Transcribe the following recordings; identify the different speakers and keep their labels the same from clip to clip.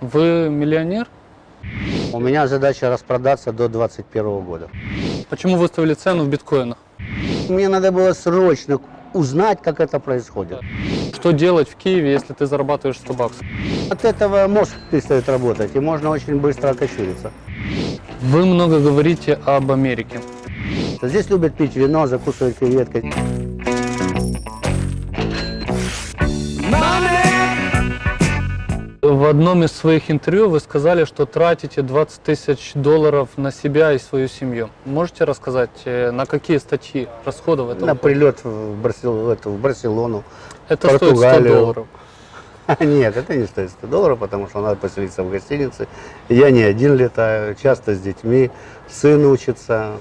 Speaker 1: Вы миллионер?
Speaker 2: У меня задача распродаться до 2021 года.
Speaker 1: Почему выставили цену в биткоинах?
Speaker 2: Мне надо было срочно узнать, как это происходит.
Speaker 1: Что делать в Киеве, если ты зарабатываешь 100 баксов?
Speaker 2: От этого мозг перестает работать, и можно очень быстро окочуриться.
Speaker 1: Вы много говорите об Америке.
Speaker 2: Здесь любят пить вино, закусывать креветкой.
Speaker 1: Одном из своих интервью вы сказали, что тратите 20 тысяч долларов на себя и свою семью. Можете рассказать, э, на какие статьи расходов это
Speaker 2: На
Speaker 1: уходит?
Speaker 2: прилет в, Барсел- в эту, в Барселону.
Speaker 1: Это стоит 100
Speaker 2: Португалию.
Speaker 1: долларов.
Speaker 2: Нет, это не стоит 100 долларов, потому что надо поселиться в гостинице. Я не один летаю, часто с детьми, сын учится.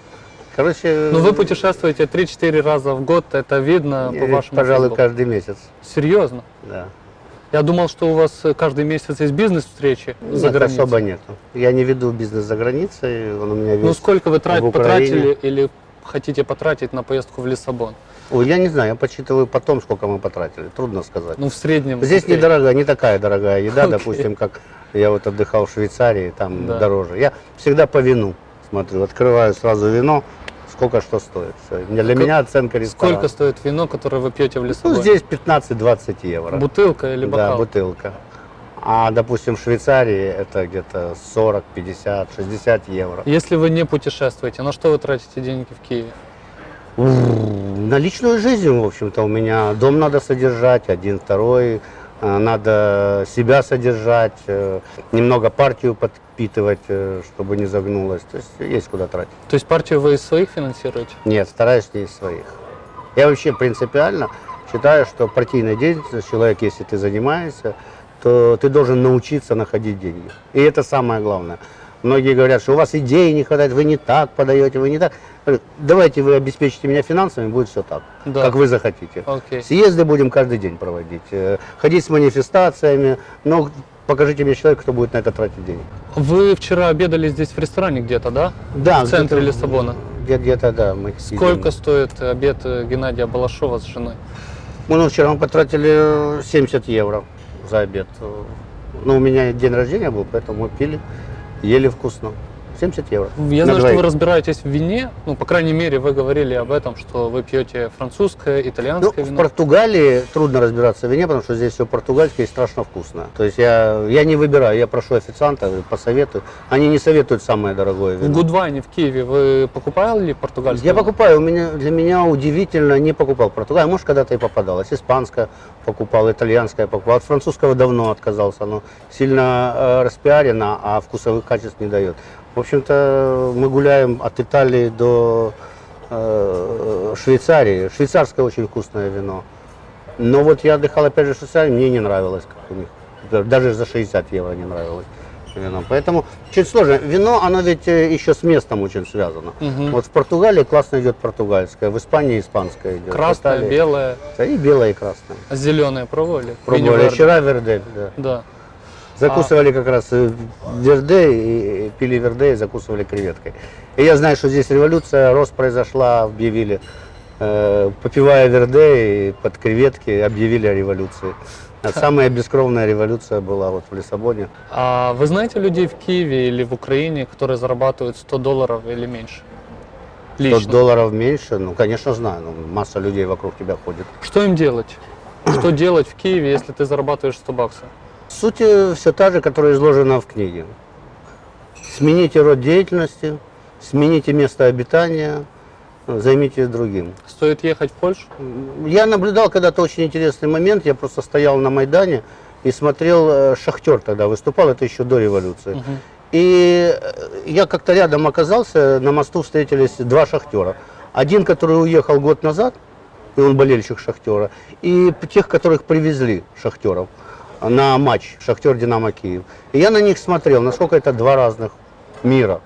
Speaker 2: Короче,
Speaker 1: Но Ну, вы путешествуете 3-4 раза в год, это видно по
Speaker 2: э,
Speaker 1: вашему
Speaker 2: пожалуй, каждый месяц.
Speaker 1: Серьезно?
Speaker 2: Да.
Speaker 1: Я думал, что у вас э, каждый месяц есть бизнес-встречи за
Speaker 2: Нет,
Speaker 1: границей.
Speaker 2: особо нету. Я не веду бизнес за границей, он у меня весь
Speaker 1: Ну сколько вы трат- потратили или хотите потратить на поездку в Лиссабон?
Speaker 2: Ой, я не знаю, я подсчитываю потом, сколько мы потратили, трудно сказать.
Speaker 1: Ну в среднем.
Speaker 2: Здесь
Speaker 1: окей.
Speaker 2: недорогая, не такая дорогая еда,
Speaker 1: Окей.
Speaker 2: допустим, как я вот отдыхал в Швейцарии, там
Speaker 1: Да.
Speaker 2: дороже. Я всегда по вину смотрю, открываю сразу вино, сколько что стоит. Для
Speaker 1: Как-
Speaker 2: меня оценка ресторана.
Speaker 1: Сколько стоит вино, которое вы пьете в
Speaker 2: Ну,
Speaker 1: Лиссабоне?
Speaker 2: здесь 15-20 евро.
Speaker 1: Бутылка или
Speaker 2: Да,
Speaker 1: бокал?
Speaker 2: бутылка. А, допустим, в Швейцарии это где-то 40, 50, 60 евро.
Speaker 1: Если вы не путешествуете, на что вы тратите деньги в Киеве?
Speaker 2: На личную жизнь, в общем-то, у меня дом надо содержать, один, второй, надо себя содержать, э, немного партию подпитывать, э, чтобы не загнулась. То есть есть куда тратить.
Speaker 1: То есть партию вы из своих финансируете?
Speaker 2: Нет, стараюсь не из своих. Я вообще принципиально считаю, что партийной деятельностью человек, если ты занимаешься, то ты должен научиться находить деньги. И это самое главное. Многие говорят, что у вас идей не хватает, вы не так подаете, вы не так. Давайте вы обеспечите меня финансами, будет все так,
Speaker 1: Да.
Speaker 2: как вы захотите.
Speaker 1: Окей.
Speaker 2: Съезды будем каждый день проводить, э, ходить с манифестациями, но покажите мне человека, кто будет на это тратить деньги.
Speaker 1: Вы вчера обедали здесь в ресторане где-то, да?
Speaker 2: Да,
Speaker 1: В центре Лиссабона.
Speaker 2: где- Где-то, да. Мы
Speaker 1: Сколько
Speaker 2: сидим.
Speaker 1: стоит обед э, Геннадия Балашова с женой?
Speaker 2: Мы ну, вчера мы потратили 70 евро за обед. Ну, у меня день рождения был, поэтому мы пили, ели вкусно. 70 евро.
Speaker 1: Я
Speaker 2: На
Speaker 1: знаю, что вы разбираетесь в вине. Ну, по крайней мере, вы говорили об этом, что вы пьете французское,
Speaker 2: Ну,
Speaker 1: итальянское
Speaker 2: в
Speaker 1: вино.
Speaker 2: Португалии трудно разбираться в вине, потому что здесь все португальское и страшно вкусно. То есть я, я не выбираю, я прошу официанта, посоветую. Они не советуют самое дорогое
Speaker 1: В
Speaker 2: вино.
Speaker 1: Гудвайне в Киеве вы покупали португальское
Speaker 2: Я
Speaker 1: вино?
Speaker 2: покупаю, у меня, для меня удивительно, не покупал Португалию, может, когда-то и попадалось. Испанское покупал, итальянское покупал. От французского давно отказался, оно сильно э, распиарено, а вкусовых качеств не дает. В общем-то, мы гуляем от Италии до э, Швейцарии. Швейцарское очень вкусное вино. Но вот я отдыхал опять же в Швейцарии, мне не нравилось, как у них. Даже за 60 евро не нравилось вино. Поэтому чуть сложно. Вино, оно ведь э, еще с местом очень связано.
Speaker 1: Мгм.
Speaker 2: Вот в Португалии классно идет португальское, в Испании испанское идет.
Speaker 1: Красное,
Speaker 2: Италии-
Speaker 1: белое,
Speaker 2: Да, И белое, и красное.
Speaker 1: а зеленое пробовали?
Speaker 2: Пробовали
Speaker 1: Верде.
Speaker 2: вчера вердель, да.
Speaker 1: Да.
Speaker 2: Закусывали как раз э, верде, и, и пили верде и закусывали креветкой. И я знаю, что здесь революция, рост произошла, объявили, э, попивая верде и под креветки, объявили о революции. Самая бескровная революция была вот в Лиссабоне.
Speaker 1: А вы знаете людей в Киеве или в Украине, которые зарабатывают 100 долларов или меньше?
Speaker 2: 100
Speaker 1: Лично.
Speaker 2: долларов меньше, ну, конечно, знаю, ну, масса людей вокруг тебя ходит.
Speaker 1: Что им делать? Что делать в Киеве, если ты зарабатываешь 100 баксов?
Speaker 2: Суть все та же, которая изложена в книге. Смените род деятельности, смените место обитания, займитесь другим.
Speaker 1: Стоит ехать в Польшу?
Speaker 2: Я наблюдал когда-то очень интересный момент, я просто стоял на Майдане и смотрел, э, Шахтер тогда выступал, это еще до революции.
Speaker 1: Мгм.
Speaker 2: И э, я как-то рядом оказался, на мосту встретились два шахтера. Один, который уехал год назад, и он болельщик шахтера, и тех, которых привезли шахтеров на матч Шахтер Динамо Киев. И я на них смотрел, насколько это два разных мира.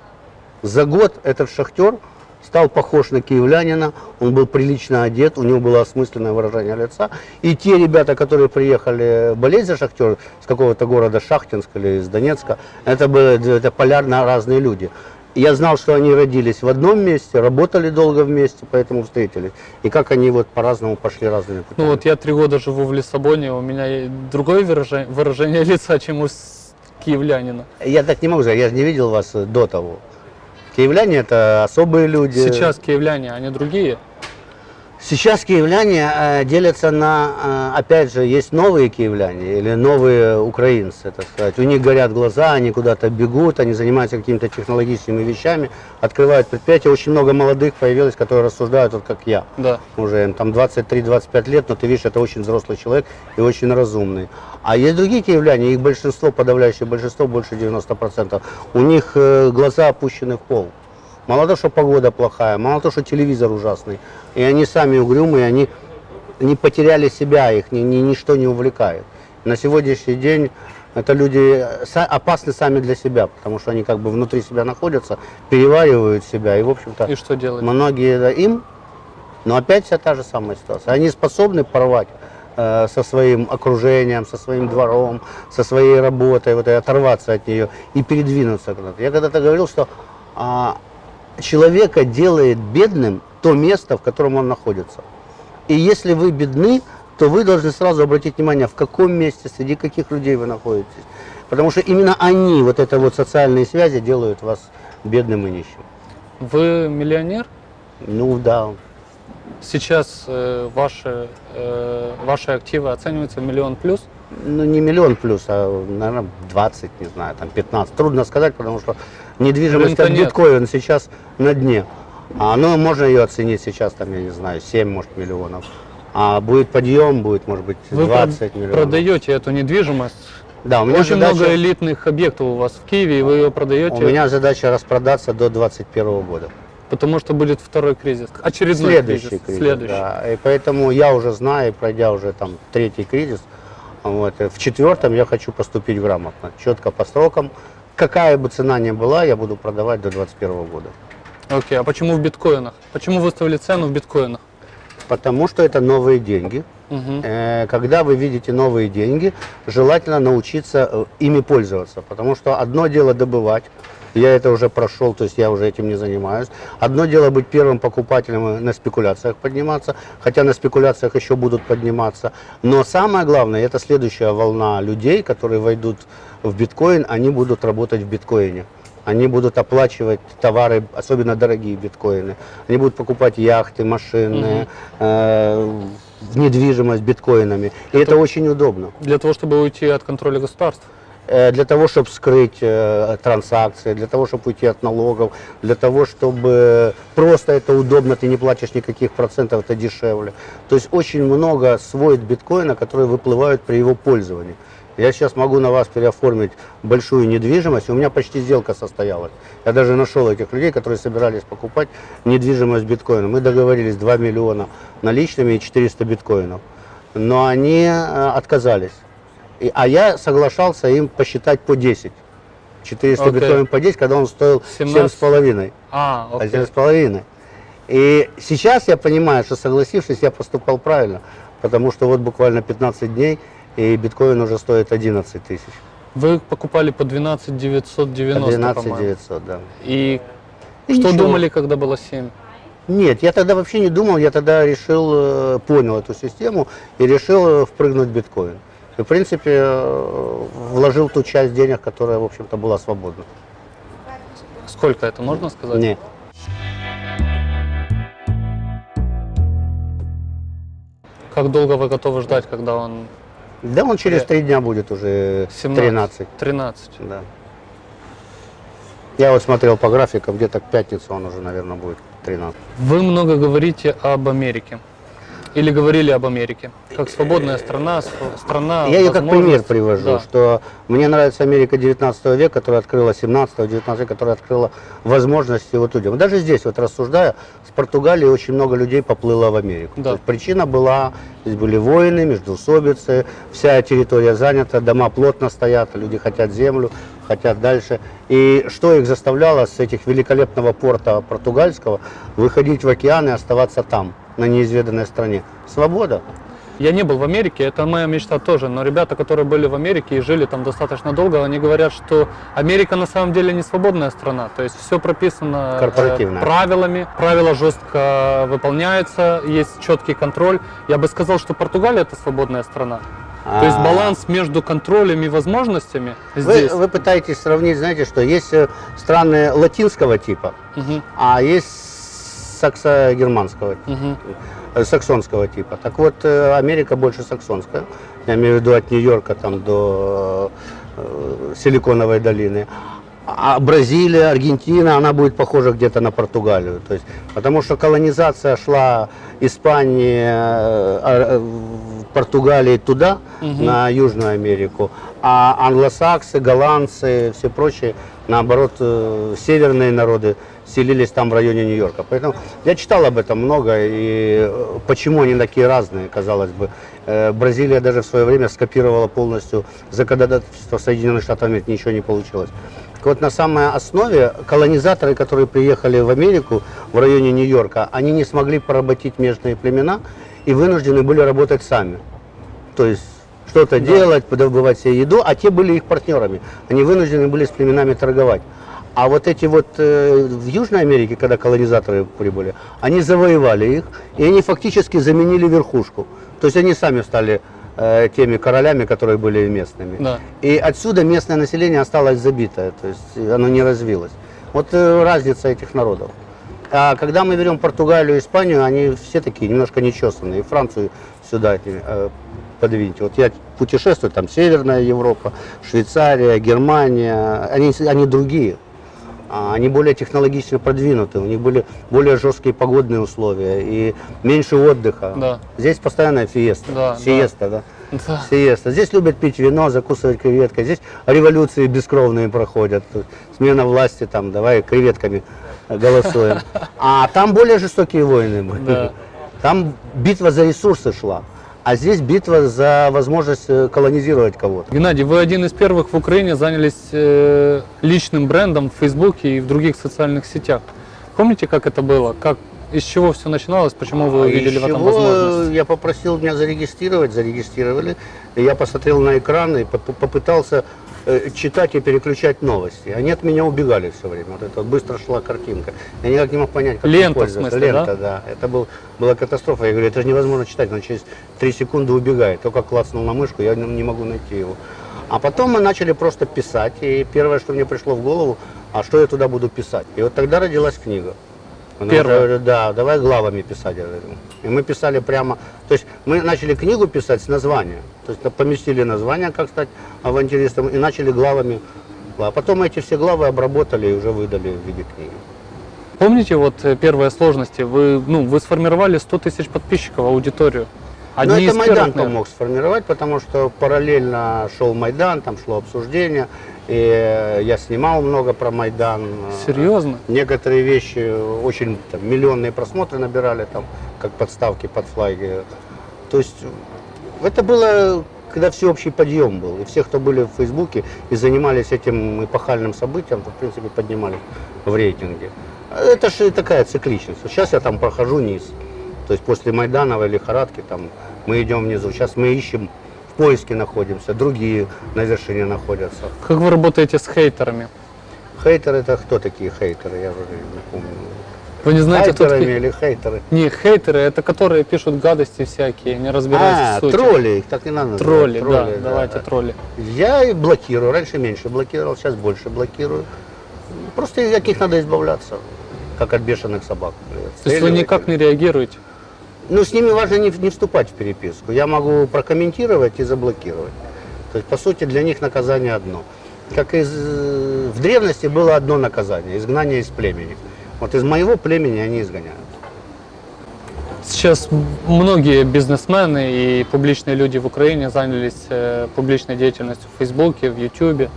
Speaker 2: За год этот шахтер стал похож на киевлянина, он был прилично одет, у него было осмысленное выражение лица. И те ребята, которые приехали болеть за шахтер с какого-то города Шахтинска или из Донецка, это были это полярно разные люди. Я знал, что они родились в одном месте, работали долго вместе, поэтому встретились. И как они вот по-разному пошли разными путями.
Speaker 1: Ну вот я три года живу в Лиссабоне, у меня другое выражение, выражение лица, чем у киевлянина?
Speaker 2: Я так не могу сказать, я же не видел вас до того. Киевляне это особые люди.
Speaker 1: Сейчас киевляне, они другие?
Speaker 2: Сейчас киевляне э, делятся на, э, опять же, есть новые киевляне или новые украинцы, так сказать. У них горят глаза, они куда-то бегут, они занимаются какими-то технологическими вещами, открывают предприятия. Очень много молодых появилось, которые рассуждают, вот как я.
Speaker 1: Да.
Speaker 2: Уже им там 23-25 лет, но ты видишь, это очень взрослый человек и очень разумный. А есть другие киевляне, их большинство, подавляющее большинство, больше 90%, у них э, глаза опущены в пол. Мало того, что погода плохая, мало того, что телевизор ужасный. И они сами угрюмые, они не потеряли себя, их ни, ни- ничто не увлекает. На сегодняшний день это люди опасны сами для себя, потому что они как бы внутри себя находятся, переваривают себя. И, в общем-то,
Speaker 1: И что делать?
Speaker 2: многие да, им, но опять вся та же самая ситуация. Они способны порвать э, со своим окружением, со своим двором, со своей работой, вот, и оторваться от нее и передвинуться куда-то. Я когда-то говорил, что а, человека делает бедным то место, в котором он находится. И если вы бедны, то вы должны сразу обратить внимание, в каком месте, среди каких людей вы находитесь. Потому что именно они, вот это вот социальные связи, делают вас бедным и нищим.
Speaker 1: Вы миллионер?
Speaker 2: Ну да,
Speaker 1: Сейчас э, ваши, э, ваши активы оцениваются в миллион плюс?
Speaker 2: ну не миллион плюс, а, наверное, 20, не знаю, там 15. Трудно сказать, потому что недвижимость
Speaker 1: Рынка
Speaker 2: как
Speaker 1: нет.
Speaker 2: биткоин сейчас на дне. А, ну, можно ее оценить сейчас, там, я не знаю, 7, может, миллионов. А будет подъем, будет, может быть,
Speaker 1: Вы
Speaker 2: 20
Speaker 1: прод-
Speaker 2: миллионов.
Speaker 1: продаете эту недвижимость?
Speaker 2: Да, у меня
Speaker 1: Очень
Speaker 2: задача,
Speaker 1: много элитных объектов у вас в Киеве, и вы ее продаете,
Speaker 2: у меня задача распродаться до 2021 года.
Speaker 1: потому что будет второй кризис. Очередной
Speaker 2: Следующий
Speaker 1: кризис.
Speaker 2: кризис.
Speaker 1: Следующий.
Speaker 2: да. И поэтому я уже знаю, пройдя уже там третий кризис, вот, в четвертом я хочу поступить грамотно, четко по срокам. Какая бы цена ни была, я буду продавать до 2021 года.
Speaker 1: Окей, а почему в биткоинах? Почему выставили цену в биткоинах?
Speaker 2: Потому что это новые деньги. Э, Когда вы видите новые деньги, желательно научиться э, ими пользоваться. Потому что одно дело добывать, я это уже прошел, то есть я уже этим не занимаюсь. Одно дело быть первым покупателем и на спекуляциях подниматься, хотя на спекуляциях еще будут подниматься. Но самое главное, это следующая волна людей, которые войдут в биткоин, они будут работать в биткоине. Они будут оплачивать товары, особенно дорогие биткоины. Они будут покупать яхты, машины, э, недвижимость биткоинами. И это очень удобно.
Speaker 1: Для того, чтобы уйти от контроля государства.
Speaker 2: Э, Для того, чтобы скрыть э, транзакции, для того, чтобы уйти от налогов, для того, чтобы просто это удобно, ты не платишь никаких процентов, это дешевле. То есть очень много свойств биткоина, которые выплывают при его пользовании. Я сейчас могу на вас переоформить большую недвижимость, у меня почти сделка состоялась. Я даже нашел этих людей, которые собирались покупать недвижимость биткоина. Мы договорились 2 миллиона наличными и 400 биткоинов. Но они э, отказались. А я соглашался им посчитать по 10. 400
Speaker 1: Окей.
Speaker 2: биткоинов по 10, когда он стоил
Speaker 1: 17.
Speaker 2: 7,5.
Speaker 1: А, окей.
Speaker 2: 11,5. И сейчас я понимаю, что согласившись, я поступал правильно. Потому что вот буквально 15 дней, и биткоин уже стоит 11 тысяч.
Speaker 1: Вы покупали по 12 990,
Speaker 2: 12
Speaker 1: по-моему.
Speaker 2: 900, да.
Speaker 1: И,
Speaker 2: И
Speaker 1: что
Speaker 2: ничего.
Speaker 1: думали, когда было 7?
Speaker 2: Нет, я тогда вообще не думал, я тогда решил, э, понял эту систему и решил э, впрыгнуть в биткоин. И, в принципе, э, вложил ту часть денег, которая, в общем-то, была свободна.
Speaker 1: Сколько это, можно сказать?
Speaker 2: Нет.
Speaker 1: Как долго вы готовы ждать, когда он
Speaker 2: Да он через
Speaker 1: Э,
Speaker 2: три дня будет уже
Speaker 1: 17?
Speaker 2: 13.
Speaker 1: 13.
Speaker 2: Да. Я вот смотрел по графикам, где-то к пятнице он уже, наверное, будет 13.
Speaker 1: Вы много говорите об Америке. Или говорили об Америке. Как свободная страна, страна
Speaker 2: Я ее как пример привожу,
Speaker 1: Да.
Speaker 2: что мне нравится Америка 19 века, которая открыла 17-19 века, которая открыла возможности вот людям. Даже здесь, вот рассуждая, с Португалии очень много людей поплыло в Америку.
Speaker 1: Да.
Speaker 2: Есть причина была, здесь были войны, междоусобицы, вся территория занята, дома плотно стоят, люди хотят землю, хотят дальше. И что их заставляло с этих великолепного порта португальского выходить в океан и оставаться там, на неизведанной стране? Свобода.
Speaker 1: Я не был в Америке, это моя мечта тоже, но ребята, которые были в Америке и жили там достаточно долго, они говорят, что Америка на самом деле не свободная страна, то есть все прописано э,
Speaker 2: Корпоративно.
Speaker 1: правилами, правила жестко выполняются, есть четкий контроль. Я бы сказал, что Португалия это свободная страна. То есть
Speaker 2: А,
Speaker 1: баланс между контролем и возможностями
Speaker 2: Вы,
Speaker 1: здесь.
Speaker 2: вы пытаетесь сравнить, знаете, что есть э, страны латинского типа,
Speaker 1: Мгм,
Speaker 2: а есть саксо-германского,
Speaker 1: мгм.
Speaker 2: э, саксонского типа. Так вот, э, Америка больше саксонская. Я имею в виду от Нью-Йорка там до э, Силиконовой долины. А Бразилия, Аргентина, она будет похожа где-то на Португалию. То есть, потому что колонизация шла Испании, в Португалии туда,
Speaker 1: Мгм.
Speaker 2: на Южную Америку, а англосаксы, голландцы, все прочие, наоборот, э, северные народы селились там в районе Нью-Йорка. Поэтому я читал об этом много, и э, почему они такие разные, казалось бы. Э, Бразилия даже в свое время скопировала полностью законодательство Соединенных Штатов Америки, ничего не получилось. Так вот, на самой основе колонизаторы, которые приехали в Америку в районе Нью-Йорка, они не смогли поработить местные племена и вынуждены были работать сами. То есть что-то делать, добывать себе еду, а те были их партнерами. Они вынуждены были с племенами торговать. А вот эти вот э, в Южной Америке, когда колонизаторы прибыли, они завоевали их, и они фактически заменили верхушку. То есть они сами стали э, теми королями, которые были местными.
Speaker 1: Да.
Speaker 2: И отсюда местное население осталось забитое, то есть оно не развилось. Вот э, разница этих народов. А когда мы берем Португалию, Испанию, они все такие немножко нечесанные. И Францию сюда э, подвиньте. Вот я путешествую, там Северная Европа, Швейцария, Германия, они, они другие. А, Они более технологично продвинуты, у них были более жесткие погодные условия и меньше отдыха.
Speaker 1: Да.
Speaker 2: Здесь постоянная фиеста,
Speaker 1: Да,
Speaker 2: сиеста, да.
Speaker 1: Да.
Speaker 2: Сиеста. Здесь любят пить вино, закусывать креветкой. Здесь революции бескровные проходят. Смена власти, там, давай креветками голосуем. А там более жестокие войны были.
Speaker 1: Да.
Speaker 2: Там битва за ресурсы шла. А здесь битва за возможность э, колонизировать кого-то.
Speaker 1: Геннадий, вы один из первых в Украине занялись э, личным брендом в Фейсбуке и в других социальных сетях. Помните, как это было? Как, из чего все начиналось? Почему вы
Speaker 2: А
Speaker 1: увидели
Speaker 2: из
Speaker 1: в этом
Speaker 2: чего
Speaker 1: возможность?
Speaker 2: Я попросил меня зарегистрировать, зарегистрировали. Я посмотрел на экран и поп- попытался э, читать и переключать новости. Они от меня убегали все время. Вот это вот быстро шла картинка. Я никак не мог понять, как
Speaker 1: Лента, в смысле,
Speaker 2: Лента, да? Это был, была катастрофа. Я говорю, это же невозможно читать, он через 3 секунды убегает. Только клацнул на мышку, я не могу найти его. А потом мы начали просто писать, и первое, что мне пришло в голову, а что я туда буду писать? И вот тогда родилась книга. Она
Speaker 1: Первая?
Speaker 2: уже говорит, да, давай главами писать, я говорю. И мы писали прямо, то есть мы начали книгу писать с названия. То есть поместили название, как стать авантюристом, и начали главами. А потом эти все главы обработали и уже выдали в виде книги.
Speaker 1: Помните вот э, первые сложности? Вы, ну, вы сформировали 100 тысяч подписчиков, аудиторию.
Speaker 2: Но
Speaker 1: Одни
Speaker 2: Ну, это Майдан
Speaker 1: первых,
Speaker 2: помог сформировать, потому что параллельно шел Майдан, там шло обсуждение, и э, я снимал много про Майдан.
Speaker 1: Серьезно?
Speaker 2: Некоторые вещи очень там, миллионные просмотры набирали, там, как подставки под флаги. То есть э, это было, когда всеобщий подъем был. И все, кто были в Фейсбуке и занимались этим эпохальным событием, то, в принципе, поднимались в рейтинге. Это же такая цикличность. Сейчас я там прохожу низ. То есть после Майдановой лихорадки там мы идем внизу. Сейчас мы ищем, в поиске находимся, другие на вершине находятся.
Speaker 1: Как вы работаете с хейтерами?
Speaker 2: Хейтеры это кто такие хейтеры? Я уже не помню.
Speaker 1: Вы не знаете, кто
Speaker 2: Хайперами
Speaker 1: такие?
Speaker 2: или хейтеры?
Speaker 1: Не, хейтеры это которые пишут гадости всякие, не разбираясь
Speaker 2: А,
Speaker 1: в сути.
Speaker 2: тролли, их так не надо называть.
Speaker 1: Тролли, да,
Speaker 2: да.
Speaker 1: давайте тролли.
Speaker 2: Я и блокирую, раньше меньше блокировал, сейчас больше блокирую. Просто от них надо избавляться, как от бешеных собак.
Speaker 1: То есть вы никак
Speaker 2: их.
Speaker 1: не реагируете?
Speaker 2: Ну, с ними важно не, не вступать в переписку. Я могу прокомментировать и заблокировать. То есть, по сути, для них наказание одно. Как из, э, в древности было одно наказание – изгнание из племени. Вот из моего племени они изгоняют.
Speaker 1: Сейчас многие бизнесмены и публичные люди в Украине занялись э, публичной деятельностью в Фейсбуке, в Ютубе.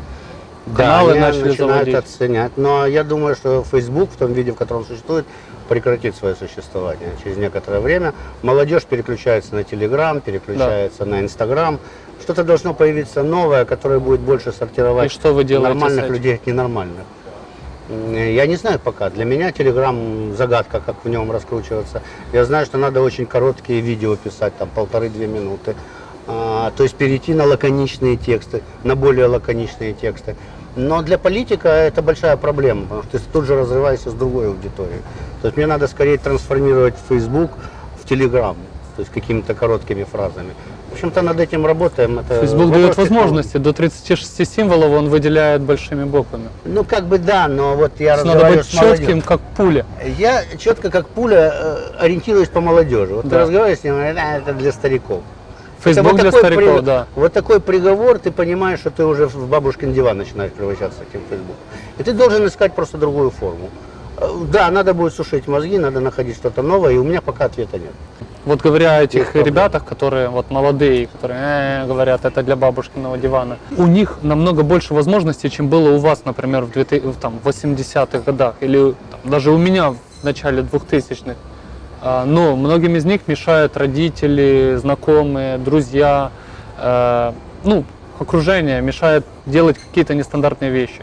Speaker 1: Каналы
Speaker 2: они
Speaker 1: начали
Speaker 2: начинают
Speaker 1: заводить.
Speaker 2: оценять. Но я думаю, что Facebook в том виде, в котором существует, прекратит свое существование через некоторое время. Молодежь переключается на Telegram, переключается на Instagram. Что-то должно появиться новое, которое будет больше сортировать
Speaker 1: И что вы делаете
Speaker 2: нормальных людей от ненормальных. Я не знаю пока. Для меня Telegram загадка, как в нем раскручиваться. Я знаю, что надо очень короткие видео писать, там полторы-две минуты. А, то есть перейти на лаконичные тексты, на более лаконичные тексты. Но для политика это большая проблема, потому что ты тут же разрываешься с другой аудиторией. То есть мне надо скорее трансформировать Facebook в Telegram, то есть какими-то короткими фразами. общем-то, над этим работаем. Это
Speaker 1: Facebook дает возможности, до 36 символов он выделяет большими буквами.
Speaker 2: Ну, как бы да, но вот я
Speaker 1: Надо быть
Speaker 2: с
Speaker 1: четким, как пуля.
Speaker 2: Я четко, как пуля, э, ориентируюсь по молодежи. Вот ты
Speaker 1: Да.
Speaker 2: разговариваешь с ним, «А, это для стариков.
Speaker 1: Facebook
Speaker 2: вот
Speaker 1: для
Speaker 2: такой
Speaker 1: стариков,
Speaker 2: при-
Speaker 1: да.
Speaker 2: Вот такой приговор, ты понимаешь, что ты уже в бабушкин диван начинаешь превращаться этим Facebook. И ты должен искать просто другую форму. Э, Да, надо будет сушить мозги, надо находить что-то новое, и у меня пока ответа нет.
Speaker 1: Вот говоря о этих
Speaker 2: Есть
Speaker 1: ребятах, которые вот молодые, которые «Э, говорят, это для бабушкиного дивана, у них намного больше возможностей, чем было у вас, например, в, 2000 в, там, 80-х годах или там, даже у меня в начале 2000-х. А, Но многим из них мешают родители, знакомые, друзья, э, ну, окружение мешает делать какие-то нестандартные вещи.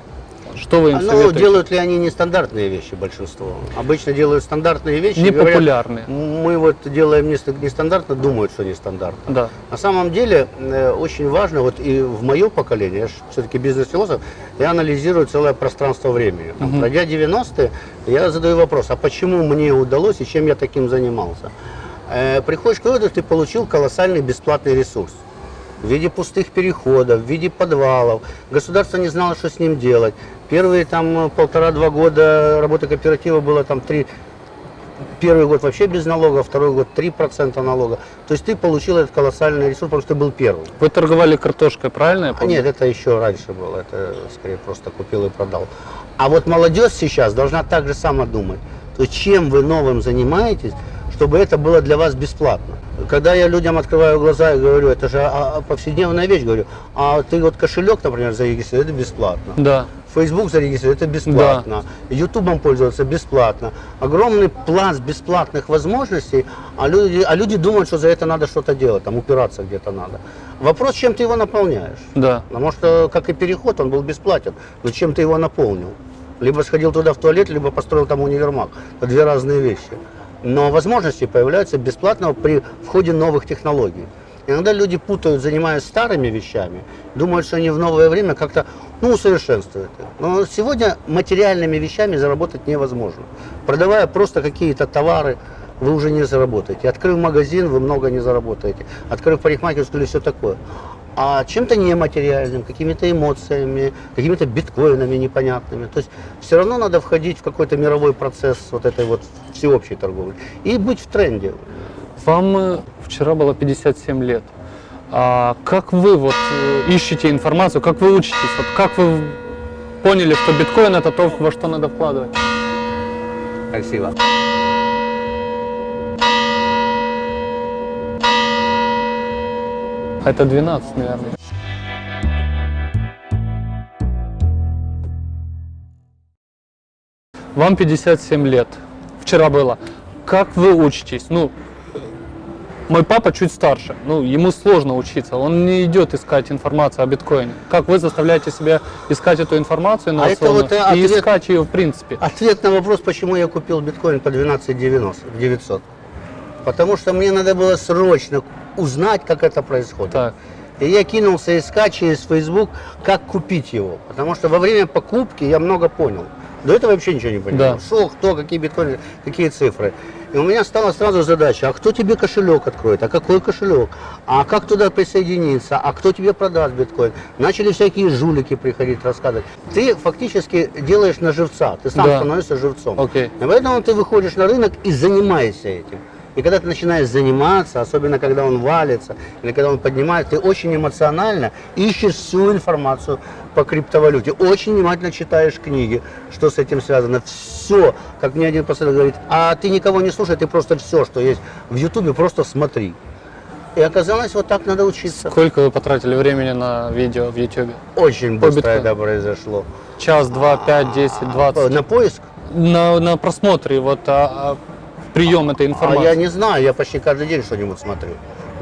Speaker 1: Что вы им
Speaker 2: Ну,
Speaker 1: советуете?
Speaker 2: делают ли они нестандартные вещи большинство? Обычно делают стандартные вещи. и говорят,
Speaker 1: Непопулярные.
Speaker 2: Мы вот делаем нест- нестандартно, думают, что нестандартно.
Speaker 1: Да.
Speaker 2: На самом деле э, очень важно, вот и в мое поколение, я все-таки бизнес-философ, я анализирую целое пространство времени. Там. Пройдя 90-е, я задаю вопрос, а почему мне удалось и чем я таким занимался? Э, приходишь к выводу, ты получил колоссальный бесплатный ресурс в виде пустых переходов, в виде подвалов. Государство не знало, что с ним делать. Первые там полтора-два года работы кооператива было там три, первый год вообще без налога, второй год 3% налога. То есть ты получил этот колоссальный ресурс, потому что ты был первым.
Speaker 1: Вы торговали картошкой, правильно я
Speaker 2: А
Speaker 1: помню?
Speaker 2: нет, это еще раньше было, это скорее просто купил и продал. А вот молодежь сейчас должна так же само думать. То есть чем вы новым занимаетесь, чтобы это было для вас бесплатно. Когда я людям открываю глаза и говорю, это же а, а, повседневная вещь, говорю, а ты вот кошелек, например, зарегистрируй, это бесплатно.
Speaker 1: Да.
Speaker 2: Facebook зарегистрировать, это бесплатно. Ютубом пользоваться бесплатно. Огромный пласт бесплатных возможностей, а люди, а люди думают, что за это надо что-то делать, там упираться где-то надо. Вопрос, чем ты его наполняешь.
Speaker 1: Да.
Speaker 2: Потому что, как и переход, он был бесплатен. Но чем ты его наполнил? Либо сходил туда в туалет, либо построил там универмаг. Это две разные вещи. Но возможности появляются бесплатно при входе новых технологий. Иногда люди путают, занимаясь старыми вещами, думают, что они в новое время как-то ну, усовершенствуют. Но сегодня материальными вещами заработать невозможно. Продавая просто какие-то товары, вы уже не заработаете. Открыв магазин, вы много не заработаете. Открыв парикмахерскую или все такое. А чем-то нематериальным, какими-то эмоциями, какими-то биткоинами непонятными. То есть все равно надо входить в какой-то мировой процесс вот этой вот всеобщей торговли и быть в тренде.
Speaker 1: Вам э, вчера было 57 лет. А как вы вот э, ищете информацию, как вы учитесь? Вот как вы поняли, что биткоин это то, во что надо вкладывать?
Speaker 2: Красиво.
Speaker 1: Это 12, наверное. Вам 57 лет. Вчера было. Как вы учитесь? Ну, мой папа чуть старше. Ну, ему сложно учиться. Он не идет искать информацию о биткоине. Как вы заставляете себя искать эту информацию
Speaker 2: А это
Speaker 1: инновационную
Speaker 2: вот, э,
Speaker 1: и
Speaker 2: ответ-
Speaker 1: искать ее в принципе?
Speaker 2: Ответ на вопрос, почему я купил биткоин по 12,90, 900. Потому что мне надо было срочно узнать, как это происходит.
Speaker 1: Так.
Speaker 2: И я кинулся искать через Facebook, как купить его. Потому что во время покупки я много понял. До этого вообще ничего не понимал.
Speaker 1: Да.
Speaker 2: Что, кто, какие биткоины, какие цифры. И у меня стала сразу задача, а кто тебе кошелек откроет, а какой кошелек, а как туда присоединиться, а кто тебе продаст биткоин. Начали всякие жулики приходить рассказывать. Ты фактически делаешь на живца, ты сам
Speaker 1: Да.
Speaker 2: становишься живцом. И поэтому ты выходишь на рынок и занимаешься этим. И когда ты начинаешь заниматься, особенно когда он валится, или когда он поднимает, ты очень эмоционально ищешь всю информацию по криптовалюте. Очень внимательно читаешь книги, что с этим связано. Все, как мне один последователь говорит, а ты никого не слушай, ты просто все, что есть в Ютубе, просто смотри. И оказалось, вот так надо учиться.
Speaker 1: Сколько вы потратили времени на видео в YouTube?
Speaker 2: Очень быстро
Speaker 1: биткоину.
Speaker 2: это произошло.
Speaker 1: Час, два, пять, десять, двадцать?
Speaker 2: На поиск?
Speaker 1: На, на просмотре, вот а, а, прием этой
Speaker 2: А
Speaker 1: информации.
Speaker 2: я не знаю, я почти каждый день что-нибудь смотрю.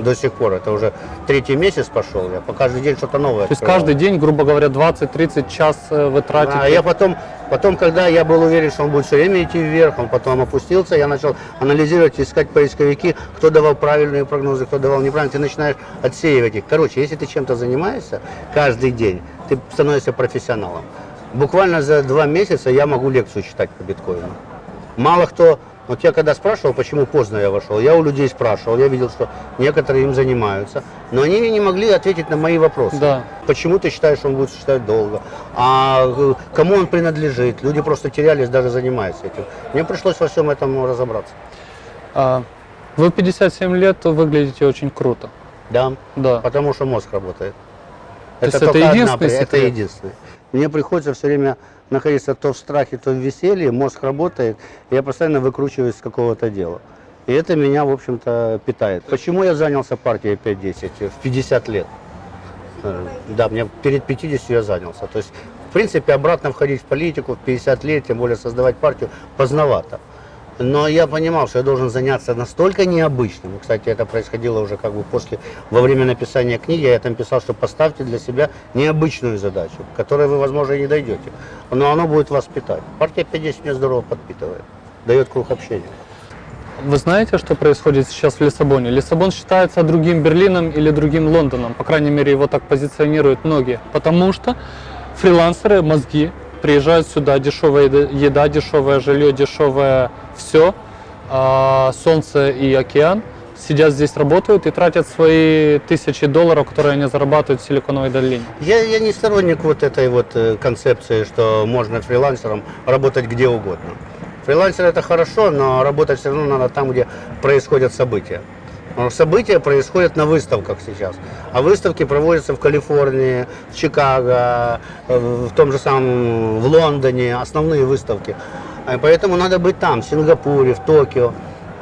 Speaker 2: До сих пор. Это уже третий месяц пошел. Я по каждый день что-то новое.
Speaker 1: То есть
Speaker 2: открываю.
Speaker 1: каждый день, грубо говоря, 20-30 час э, вы тратите.
Speaker 2: А я потом, потом, когда я был уверен, что он будет все время идти вверх, он потом опустился, я начал анализировать, искать поисковики, кто давал правильные прогнозы, кто давал неправильные. Ты начинаешь отсеивать их. Короче, если ты чем-то занимаешься каждый день, ты становишься профессионалом. Буквально за два месяца я могу лекцию читать по биткоину. Мало кто Вот я когда спрашивал, почему поздно я вошел, я у людей спрашивал, я видел, что некоторые им занимаются, но они не могли ответить на мои вопросы.
Speaker 1: Да.
Speaker 2: Почему ты считаешь, что он будет существовать долго? А э, кому он принадлежит? Люди просто терялись, даже занимаясь этим. Мне пришлось во всем этом разобраться.
Speaker 1: А, вы в 57 лет выглядите очень круто.
Speaker 2: Да,
Speaker 1: Да.
Speaker 2: потому что мозг работает.
Speaker 1: То есть это
Speaker 2: только одна
Speaker 1: единственный
Speaker 2: при- Это
Speaker 1: секрет?
Speaker 2: единственный. Мне приходится все время находиться то в страхе, то в веселье, мозг работает, я постоянно выкручиваюсь с какого-то дела. И это меня, в общем-то, питает. Почему я занялся партией 5-10 в 50 лет? Э, Да, мне перед 50 я занялся. То есть, в принципе, обратно входить в политику в 50 лет, тем более создавать партию, поздновато. Но я понимал, что я должен заняться настолько необычным. Кстати, это происходило уже как бы после, во время написания книги. Я там писал, что поставьте для себя необычную задачу, к которой вы, возможно, не дойдете. Но оно будет вас питать. Партия 50 меня здорово подпитывает, дает круг общения.
Speaker 1: Вы знаете, что происходит сейчас в Лиссабоне? Лиссабон считается другим Берлином или другим Лондоном. По крайней мере, его так позиционируют многие. Потому что фрилансеры, мозги, приезжают сюда, дешевая еда- дешевое жилье, дешевое все, солнце и океан. Сидят здесь, работают и тратят свои тысячи долларов, которые они зарабатывают в Силиконовой долине.
Speaker 2: Я, я не сторонник вот этой вот э, концепции, что можно фрилансером работать где угодно. Фрилансер это хорошо, но работать все равно надо там, где происходят события. Что События происходят на выставках сейчас. А выставки проводятся в Калифорнии, в Чикаго, э, в том же самом в Лондоне, основные выставки. А Поэтому надо быть там, в Сингапуре, в Токио.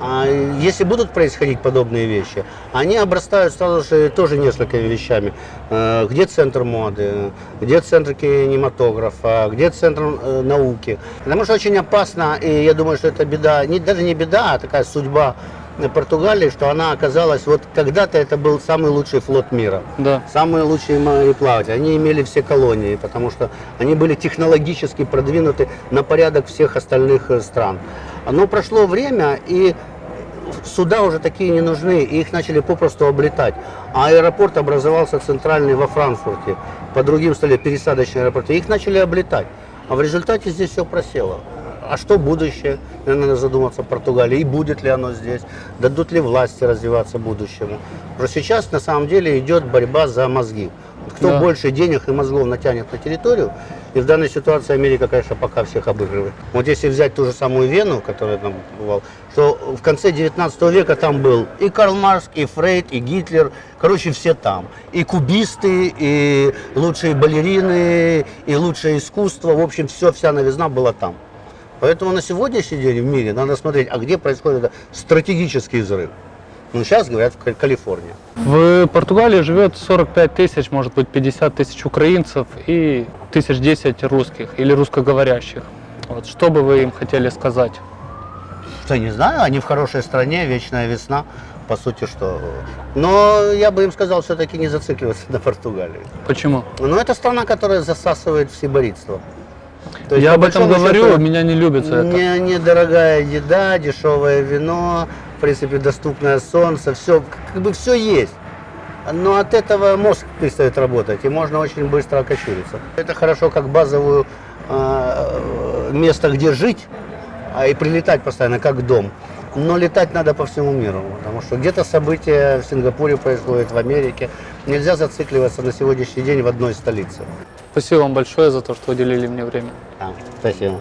Speaker 2: А если будут происходить подобные вещи, они обрастают сразу же тоже несколькими вещами. Э, Где центр моды, где центр кинематографа, где центр э, науки. Потому что очень опасно, и я думаю, что это беда, не, даже не беда, а такая судьба э, Португалии, что она оказалась, вот когда-то это был самый лучший флот мира.
Speaker 1: Да.
Speaker 2: Самые лучшие мореплаватели. Они имели все колонии, потому что они были технологически продвинуты на порядок всех остальных э, стран. Но прошло время, и суда уже такие не нужны, и их начали попросту облетать. А аэропорт образовался центральный во Франкфурте, по другим стали пересадочные аэропорты. Их начали облетать. А в результате здесь все просело. А что будущее? Надо задуматься в Португалии. И будет ли оно здесь? Дадут ли власти развиваться будущему? Потому что сейчас на самом деле идет борьба за мозги. Кто
Speaker 1: Да.
Speaker 2: больше денег и мозгов натянет на территорию, и в данной ситуации Америка, конечно, пока всех обыгрывает. Вот если взять ту же самую Вену, которая там бывал, что в конце 19 века там был и Карл Маркс, и Фрейд, и Гитлер, короче, все там. И кубисты, и лучшие балерины, и лучшее искусство, в общем, все, вся новизна была там. Поэтому на сегодняшний день в мире надо смотреть, а где происходит стратегический взрыв. Ну, сейчас говорят в Кали- Калифорнии.
Speaker 1: В Португалии живет 45 тысяч, может быть 50 тысяч украинцев и тысяч 10 русских или русскоговорящих. Вот, что бы вы им хотели сказать?
Speaker 2: Что, не знаю, они в хорошей стране, вечная весна, по сути, что... Но я бы им сказал все-таки не зацикливаться на Португалии.
Speaker 1: Почему?
Speaker 2: Но это страна, которая засасывает в сиборитство. То есть,
Speaker 1: Я об этом говорю,
Speaker 2: счету,
Speaker 1: меня не любят за это.
Speaker 2: Не, недорогая еда, дешевое вино, в принципе, доступное солнце, все, как бы все есть. Но от этого мозг перестает работать, и можно очень быстро окочуриться. Это хорошо как базовую э, место, где жить, а и прилетать постоянно, как дом. Но летать надо по всему миру, потому что где-то события в Сингапуре происходят, в Америке. Нельзя зацикливаться на сегодняшний день в одной столице.
Speaker 1: Спасибо вам большое за то, что уделили мне время.
Speaker 2: Да, спасибо.